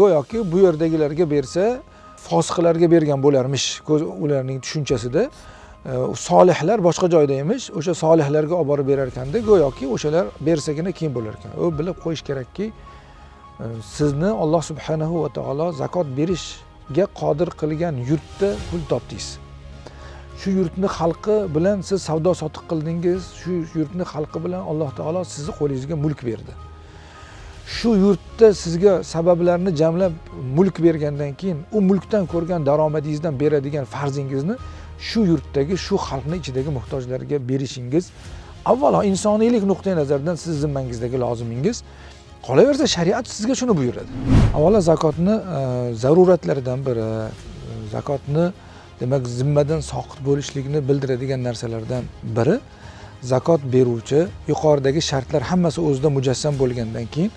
go'yoki bu yerdagilarga bersa fosiqlarga bergan bo'larmish ko'z- ularning tushunchasida. Solihlar boshqa joyda emish o'sha solihlarga olib borib berar ekanda go'yoki o'shalar bersagina keyin bo'lar ekan u bilib qo'yish kerakki e, sizni alloh subhanahu va taolo zakot berishga qodir qilgan yurtda pul topdingiz. Shu yurtni xalqi bilan siz savdo sotiq qildingiz shu yurtni xalqi bilan alloh taolo sizni qo'lingizga mulk berdi. Shu yurtda sizga sabablarni jamlab mulk bergandan keyin u mulkdan ko'rgan daromadingizdan beradigan farzingizni shu yurtdagi shu xalqni ichidagi muhtojlarga berishingiz avvalo insoniylik nuqtai nazaridan siz zimmangizdagi lozimingiz qolaversa shariat sizga shuni buyuradi. Avvalo zakotni e, zaruratlardan biri e, zakotni demak zimmadan soqit bo'lishlikni bildiradigan narsalardan biri zakot beruvchi yuqoridagi shartlar hammasi o'zida mujassam bo'lgandan keyin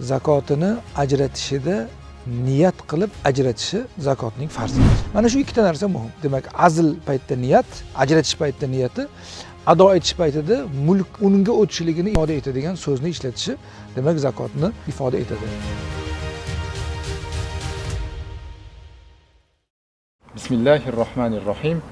zakotini ajratishida niyat qilib ajratishi zakotning farzi. Mana shu ikkita narsa muhim. Demak azl paytida niyat ajratish paytida niyati ado etish paytida mulk unga o'tishligini ifoda etadigan so'zni ishlatishi demak zakotni ifoda etadi. Bismillahi rohmanir rohim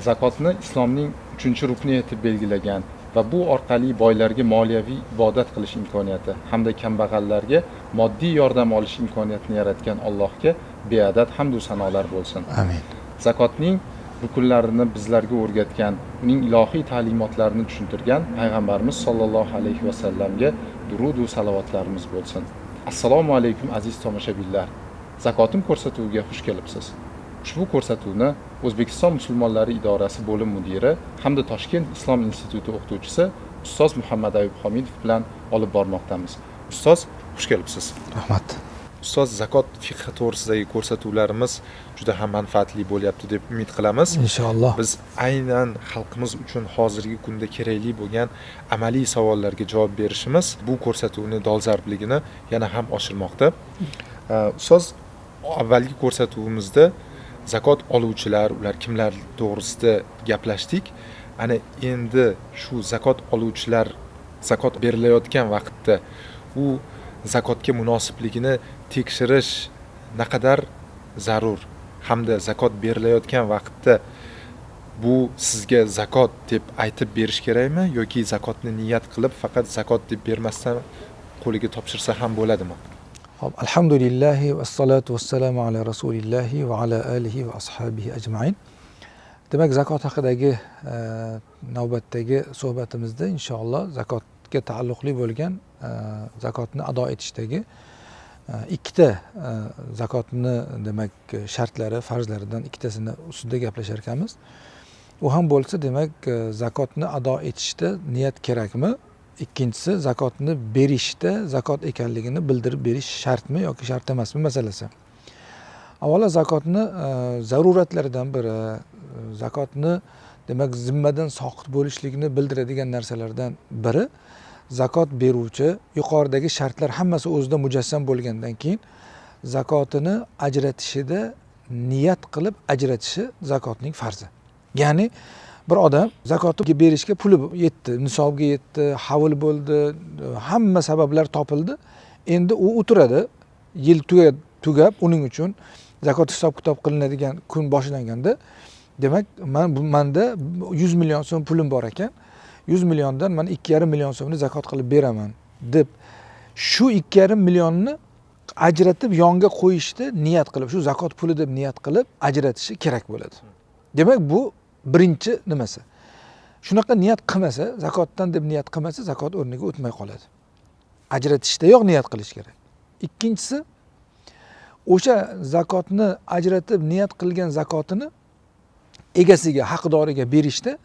zakotni islomning uchinchi rukni etib belgilagan va bu orqali boylarga moliyaviy ibodat qilish imkoniyati hamda kambag'allarga moddiy yordam olish imkoniyatini yaratgan allohga beadad hamdu sanolar bo'lsin. Amin. Zakotning rukunlarini bizlarga o'rgatgan uning ilohiy ta'limotlarini tushuntirgan payg'ambarimiz sollallohu alayhi vasallamga durudu salovatlarimiz bo'lsin. Assalomu alaykum aziz tomoshabinlar. Zakotim ko'rsatuviga xush kelibsiz ushbu ko'rsatuvni o'zbekiston musulmonlari idorasi bo'lim mudiri hamda toshkent islom instituti o'qituvchisi ustoz muhammad ayub homidov bilan olib bormoqdamiz. Ustoz xush kelibsiz. Rahmat. Ustoz zakot fiqhi to'g'risidagi ko'rsatuvlarimiz juda ham manfaatli bo'lyapti deb umid qilamiz. Inshaalloh. Biz aynan xalqimiz uchun hozirgi kunda kerakli bo'lgan amaliy savollarga javob berishimiz bu ko'rsatuvni dolzarbligini yana ham oshirmoqda. Uh, ustoz avvalgi ko'rsatuvimizda zakot oluvchilar ular kimlar to'g'risida gaplashdik. Ana endi shu zakot oluvchilar zakot berilayotgan vaqtda u zakotga munosibligini tekshirish naqadar zarur? Hamda zakot berilayotgan vaqtda bu sizga zakot deb aytib berish kerakmi yoki zakotni niyat qilib faqat zakot deb bermasdan qo'liga topshirsa ham bo'ladimi? Hop, alhamdulillahi vassalatu vassalamu ala rasulillahi va ala alihi va ashabihi ajmain. Demak zakot haqidagi e, navbatdagi suhbatimizda inshaalloh zakotga taalluqli bo'lgan e, zakotni ado etishdagi e, ikkita zakotni demak shartlari farzlaridan ikkitasini ustida gaplashar ekanmiz. U ham bo'lsa demak zakotni ado etishda niyat kerakmi? Ikkinchisi zakotni berishda zakot ekanligini bildirib berish shartmi yoki shart emasmi masalasi. Avvalo zakotni e, zaruratlaridan biri e, zakotni demak zimmadan soqit bo'lishligini bildiradigan narsalardan biri zakot beruvchi yuqoridagi shartlar hammasi o'zida mujassam bo'lgandan keyin zakotini ajratishida niyat qilib ajratishi zakotning farzi. Ya'ni bir odam zakotni berishga puli yetdi nisobga yetdi havl bo'ldi hamma sabablar topildi. Endi u o'tiradi yil tugab tugab uning uchun zakot hisob kitob qilinadigan kun boshlanganda demak man bu manda yuz million so'm pulim bor ekan yuz milliondan man ikki yarim million so'mni zakot qilib beraman deb shu ikki yarim millionni ajratib yonga qo'yishni niyat qilib shu zakot puli deb niyat qilib ajratishi kerak bo'ladi. Demak bu birinchi nimasi? Shunaqa niyat qilmasa zakotdan deb niyat qilmasa zakot o'rniga o'tmay qoladi. Ajratishdayoq niyat qilish kerak. Ikkinchisi o'sha zakotni ajratib niyat qilgan zakotini egasiga haqdoriga berishda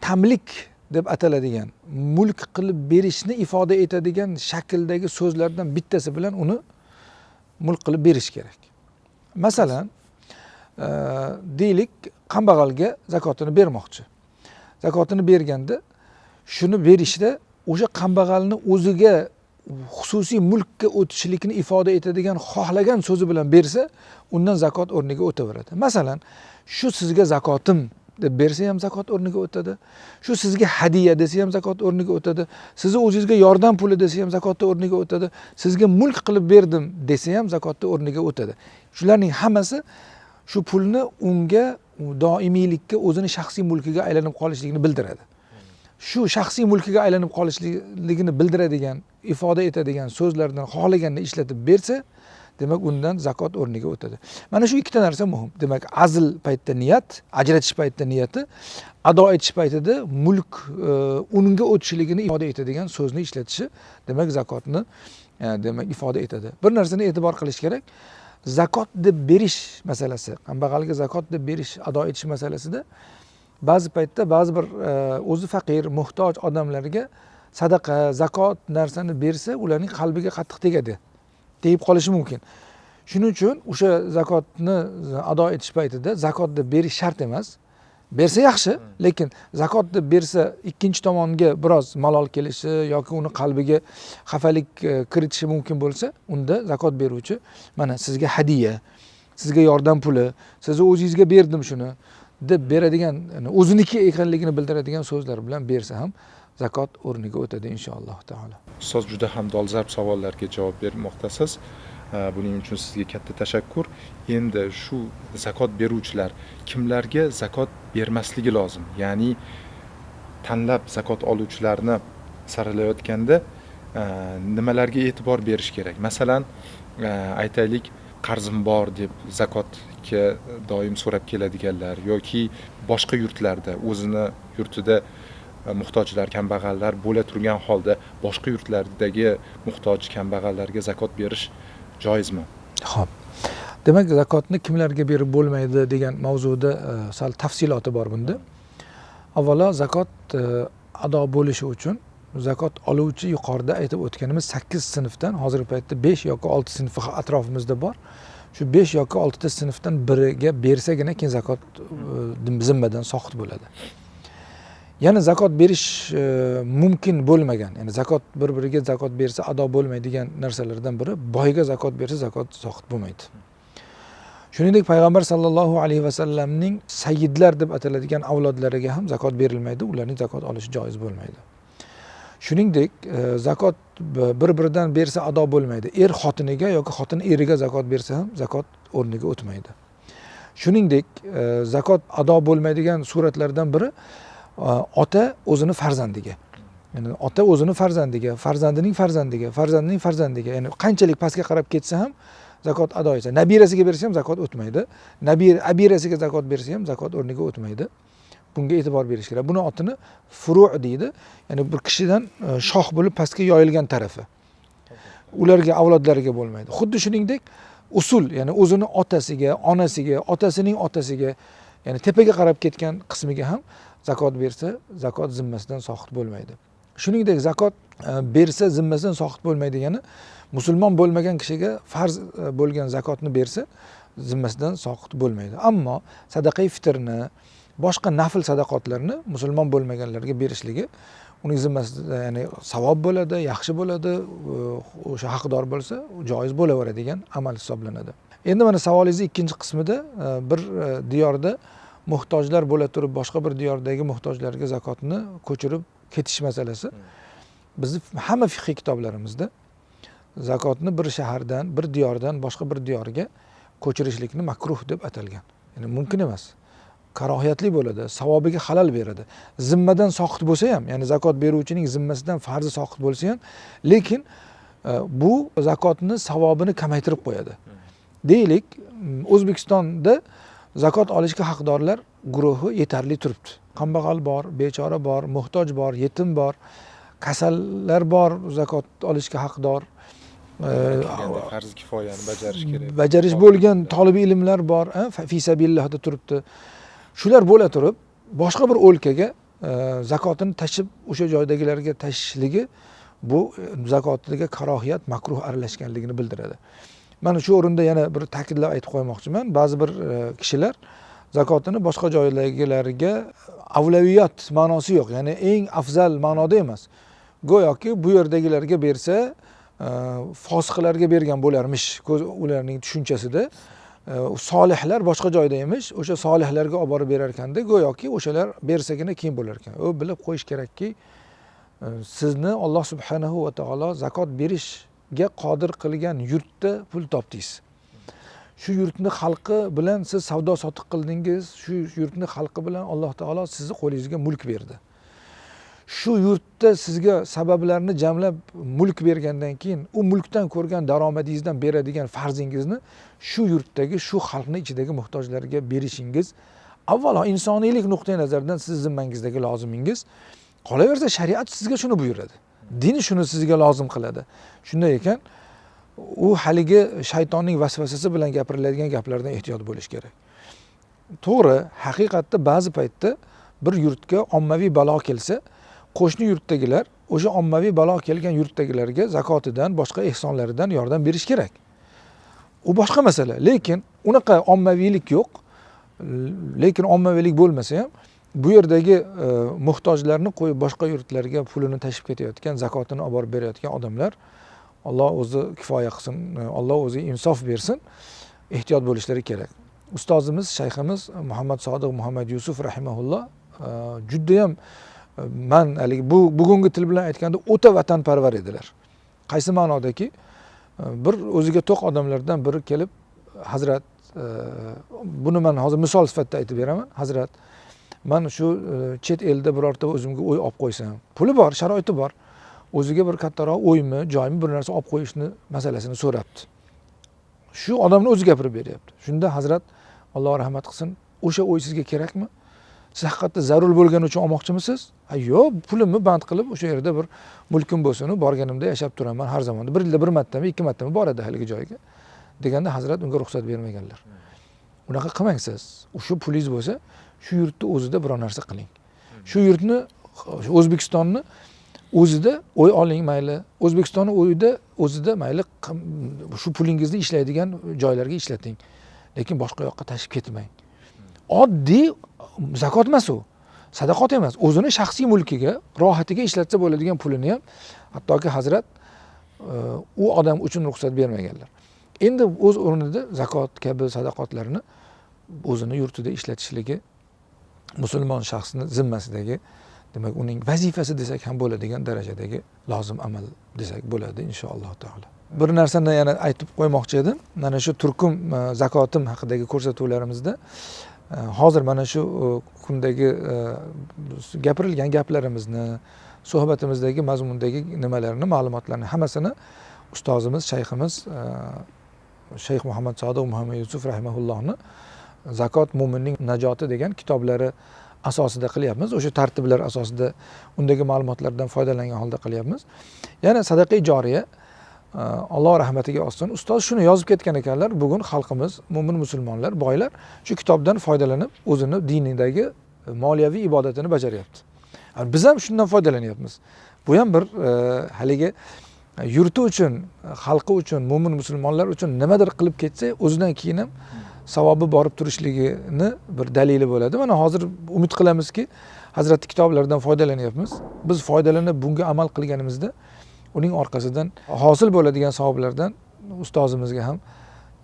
tamlik deb ataladigan mulk qilib berishni ifoda etadigan shakldagi so'zlardan bittasi bilan uni mulk qilib berish kerak. Masalan deylik kambag'alga zakotini bermoqchi. Zakotini berganda shuni berishda o'sha kambag'alni o'ziga xususiy mulkka o'tishlikni ifoda etadigan xohlagan so'zi bilan bersa undan zakot o'rniga o'taveradi. Masalan shu sizga zakotim deb bersa ham zakot o'rniga o'tadi. Shu sizga hadya desa ham zakot o'rniga o'tadi. Sizni o'zingizga yordam puli desa ham zakotni o'rniga o'tadi. Sizga mulk qilib berdim desa ham zakotni o'rniga o'tadi. Shularning hammasi shu pulni unga doimiylikka o'zini shaxsiy mulkiga aylanib qolishligini bildiradi. Shu shaxsiy mulkiga aylanib qolishligini bildiradigan ifoda etadigan so'zlardan xohlaganini ishlatib bersa demak undan zakot o'rniga o'tadi. Mana shu ikkita narsa muhim. Demak azl paytida niyat ajratish paytida niyati ado etish paytida mulk e, unga o'tishligini ifoda etadigan so'zni ishlatishi demak zakotni e, demak ifoda etadi. Bir narsani e'tibor qilish kerak. Zakot deb berish masalasi kambag'alga zakot deb berish ado etish masalasida ba'zi paytda ba'zi bir e, o'zi faqir muhtoj odamlarga sadaqa zakot narsani bersa ularning qalbiga qattiq tegadi tegib qolishi mumkin. Shuning uchun o'sha zakotni ado etish paytida zakot deb berish shart emas. Bersa yaxshi lekin zakot deb bersa ikkinchi tomonga biroz malol kelishi yoki uni qalbiga xafalik e, kiritishi mumkin bo'lsa unda zakot beruvchi mana sizga hadya sizga yordam puli sizni o'zingizga berdim shuni deb beradigan o'ziniki ekanligini bildiradigan so'zlar bilan bersa ham zakot o'rniga o'tadi inshaalloh taolo. Ustoz juda ham dolzarb savollarga javob bermoqdasiz. Buning uchun sizga katta tashakkur. Endi shu zakot beruvchilar kimlarga zakot bermasligi lozim? Ya'ni tanlab zakot oluvchilarni saralayotganda nimalarga e'tibor berish kerak? Masalan aytaylik qarzim bor deb zakotga doim so'rab keladiganlar yoki boshqa yurtlarda o'zini yurtida muhtojlar kambag'allar bo'la turgan holda boshqa yurtlardagi muhtoj kambag'allarga zakot berish joizmi ho'p demak zakotni kimlarga berib bo'lmaydi degan mavzuda e, sal tafsiloti bor bunda. Avvalo zakot e, ado bo'lishi uchun zakot oluvchi yuqorida aytib o'tganimiz sakkiz sinfdan hozirgi paytda besh yoki olti sinfi atrofimizda bor. Shu besh yoki oltita sinfdan biriga bersagina keyin zakot e, zimmadan soqit bo'ladi. Yana zakot berish e, mumkin bo'lmagan. Ya'ni zakot bir biriga zakot bersa ado bo'lmaydigan narsalardan biri boyga zakot bersa zakot zohid bo'lmaydi. Shuningdek payg'ambar sollallohu alayhi vasallamning sayyidlar deb ataladigan avlodlariga ham zakot berilmaydi ularning zakot olishi joiz bo'lmaydi. Shuningdek e, zakot bir biridan bersa ado bo'lmaydi. Er xotiniga yoki xotin eriga zakot bersa ham zakot o'rniga o'tmaydi. Shuningdek e, zakot ado bo'lmaydigan suratlardan biri ota o'zini farzandiga. Ya'ni ota o'zini farzandiga farzandining farzandiga farzandining farzandiga. Ya'ni qanchalik pastga qarab ketsa ham zakot ado etsa nabirasiga bersa ham zakot o'tmaydi. Nabir abirasiga zakot bersa ham zakot o'rniga o'tmaydi. Bunga e'tibor berish kerak. Buni otini furu deydi. Ya'ni bir kishidan e, shoh shox bo'lib pastga yoyilgan tarafi. Ularga avlodlariga bo'lmaydi. Xuddi shuningdek usul ya'ni o'zini otasiga onasiga otasining otasiga ya'ni tepaga qarab ketgan qismiga ham zakot bersa zakot zimmasidan soqit bo'lmaydi. Shuningdek zakot e, bersa zimmasidan soqit bo'lmaydi degani musulmon bo'lmagan kishiga farz e, bo'lgan zakotni bersa zimmasidan soqit bo'lmaydi. Ammo sadaqai fitrni boshqa nafl sadaqotlarni musulmon bo'lmaganlarga berishligi uning zimmasida ya'ni savob bo'ladi yaxshi bo'ladi o'sha haqdor bo'lsa joiz bo'laveradigan amal hisoblanadi. Endi mana savolingizni ikkinchi qismida e, bir diyorda muhtojlar bo'la turib boshqa bir diyordagi muhtojlarga zakotni ko'chirib ketish masalasi. Bizni hamma fiqhiy kitoblarimizda zakotni bir shahardan bir diyordan boshqa bir diyorga ko'chirishlikni makruh deb atalgan. Ya'ni mumkin emas. Karohiyatli bo'ladi savobiga halal beradi. Zimmadan soqit bo'lsa ham ya'ni zakot beruvchining zimmasidan farzi soqit bo'lsa ham lekin e, bu zakotni savobini kamaytirib qo'yadi. Deylik o'zbekistonda zakot olishga haqdorlar guruhi yetarli turibdi. Kambag'al bor bechora bor muhtoj bor yetim bor kasallar bor zakot olishga haqdor farzi kifoyani bajarish kerak. bajarish bo'lgan tolib ilmlar bor fisabilillahda turibdi. Shular bo'la turib boshqa bir o'lkaga zakotini tashib o'sha joydagilarga tashishligi bu zakotiga karohiyat makruh aralashganligini bildiradi mana shu o'rinda yana bir ta'kidlab aytib qo'ymoqchiman. Ba'zi bir e, kishilar zakotini boshqa joydagilarga avlaviyat ma'nosi yo'q. Ya'ni eng afzal ma'noda emas. Go'yoki bu yerdagilarga bersa e, fosiqlarga bergan bo'larmish. Ularning tushunchasida e, solihlar boshqa joyda emish o'sha solihlarga olib borib berar ekanda go'yoki o'shalar bersagina keyin bo'lar ekan. U bilib qo'yish kerakki sizni alloh subhanahu va taolo zakot berish ga qodir qilgan yurtda pul topdingiz. Shu yurtni xalqi bilan siz savdo sotiq qildingiz shu yurtni xalqi bilan alloh taolo sizni qo'lingizga mulk berdi. Shu yurtda sizga sabablarni jamlab mulk bergandan keyin u mulkdan ko'rgan daromadingizdan beradigan farzingizni shu yurtdagi shu xalqni ichidagi muhtojlarga berishingiz avvalo insoniylik nuqtai nazaridan siz zimmangizdagi lozimingiz qolaversa shariat sizga shuni buyuradi. Din shuni sizga lozim qiladi. Shunday ekan u haligi shaytonning vasvasasi bilan gapiriladigan gaplardan ehtiyot bo'lish kerak. To'g'ri haqiqatda ba'zi paytda bir yurtga ommaviy balo kelsa qo'shni yurtdagilar o'sha ommaviy balo kelgan yurtdagilarga zakotidan boshqa ehsonlaridan yordam berish kerak. U boshqa masala lekin unaqa ommaviylik yo'q. Lekin ommaviylik bo'lmasa ham bu yerdagi e, muhtojlarni qo'yib boshqa yurtlarga pulini tashib ketayotgan zakotini olib borib berayotgan odamlar alloh o'zi kifoya qilsin e, alloh o'zi insof bersin ehtiyot bo'lishlari kerak. Ustozimiz shayximiz muhammad sodiq muhammad yusuf rahimaulloh e, judayam e, man haligi bu bugungi til bilan aytganda o'ta vatanparvar edilar. Qaysi ma'nodaki? E, bir o'ziga to'q odamlardan biri kelib hazrat e, buni man hozir misol sifatida aytib beraman. Hazrat man shu e, chet elda birorta o'zimga uy olib qo'ysam puli bor sharoiti bor. O'ziga bir kattaroq uymi joymi bir narsa olib qo'yishni masalasini so'rabdi. Shu odamni o'zi gapirib beryapti. Shunda hazrat alloh rahmat qilsin o'sha uy sizga kerakmi? Siz haqiqatda zarur bo'lgani uchun olmoqchimisiz? Ha yo'q pulimni band qilib o'sha yerda bir mulkim bo'lsinu borganimda yashab turaman har zamonda. Bir yilda bir martami ikki martami boradi haligi joyga. Deganda hazrat unga ruxsat bermaganlar. Unaqa qilmang siz shu pulingiz bo'lsa shu yurtni o'zida biror narsa qiling. Shu yurtni o'zbekistonni o'zida o'y oling mayli. O'zbekistonni o'yida o'zida mayli shu pulingizni ishlaydigan joylarga ishlating. Lekin boshqa yoqqa tashib ketmang. Oddiy um, zakot emas u. Sadaqot emas. O'zini shaxsiy mulkiga rohatiga ishlatsa bo'ladigan pulini ham hattoki hazrat uh, u odam uchun ruxsat bermaganlar. Endi o'z o'rnida zakot kabi sadaqotlarni o'zini yurtida ishlatishligi musulmon shaxsni zimmasidagi demak uning vazifasi desak ham bo'ladigan darajadagi lozim amal desak bo'ladi inshaalloh taolo. Bir narsani yana aytib qo'ymoqchi edim. Mana shu turkum e, zakotim haqidagi ko'rsatuvlarimizda e, hozir mana shu e, kundagi gapirilgan gaplarimizni suhbatimizdagi mazmundagi nimalarni ma'lumotlarni hammasini ustozimiz shayximiz shayx muhammad sodiq muhammad yusuf rahimaullohni zakot mo'minning najoti degan kitoblari asosida qilyapmiz. O'sha tartiblar asosida undagi ma'lumotlardan foydalangan holda qilyapmiz. Yana sadaqa joriya uh, alloh rahmatiga olsin ustoz shuni yozib ketgan ekanlar. Bugun xalqimiz mo'min musulmonlar boylar shu kitobdan foydalanib o'zini dinidagi uh, moliyaviy ibodatini bajaryapti. Biz ham shundan foydalanyapmiz. Bu ham bir e, haligi yurti uchun xalqi uchun mo'min musulmonlar uchun nimadir qilib ketsa o'zidan keyin ham savobi borib turishligini bir dalili bo'ladi. Mana hozir umid qilamizki hazratni kitoblaridan foydalanyapmiz. Biz foydalanib bunga amal qilganimizda uning orqasidan hosil bo'ladigan savoblardan ustozimizga ham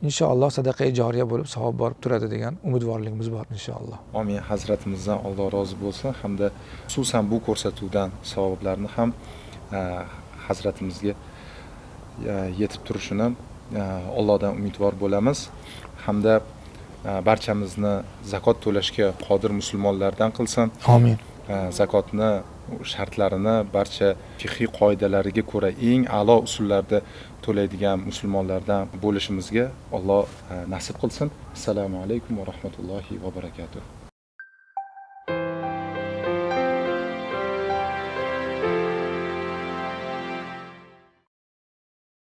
inshaalloh sadaqa joriya bo'lib savob borib turadi degan umidvorligimiz bor inshaalloh. Omin hazratimizdan alloh rozi bo'lsin. Hamda xususan bu ko'rsatuvdan savoblarni ham e, hazratimizga e, yetib turishini e, allohdan umidvor bo'lamiz. Hamda barchamizni zakot to'lashga qodir musulmonlardan qilsin. Omin zakotni shartlarini barcha fiqhiy qoidalariga ko'ra eng a'lo usullarda to'laydigan musulmonlardan bo'lishimizga alloh e, nasib qilsin. Assalomu alaykum va rahmatullohi va barakatuh